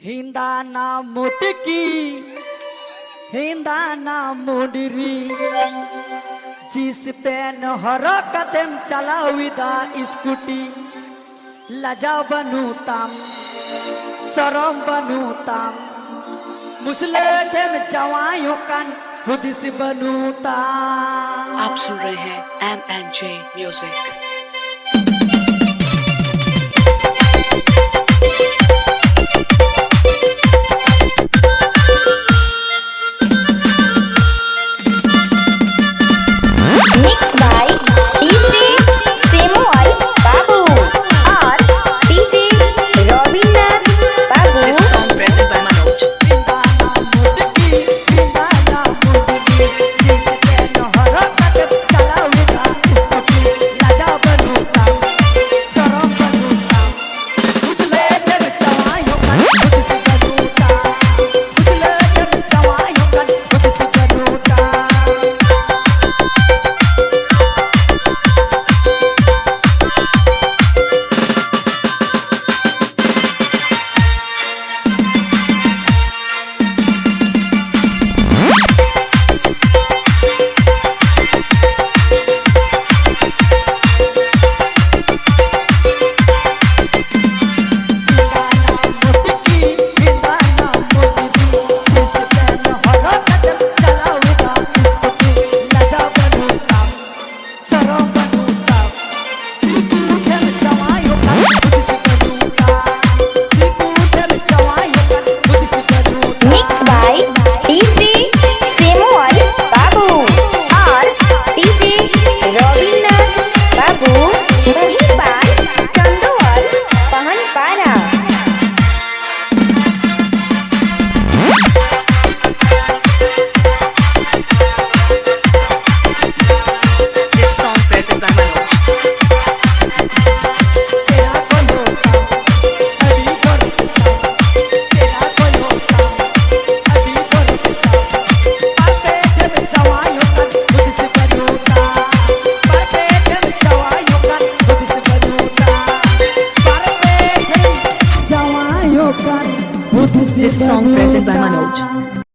हिंदा ना मुटकी, हिंदा ना मुडरी। जिस पेन हर कदम चलाविदा स्कूटी, लजा बनूताम सरम बनूताम मुसले टेम जवायों कन, हुदिस बनूताम आप सुन रहे हैं M N J music This song present by Manoj.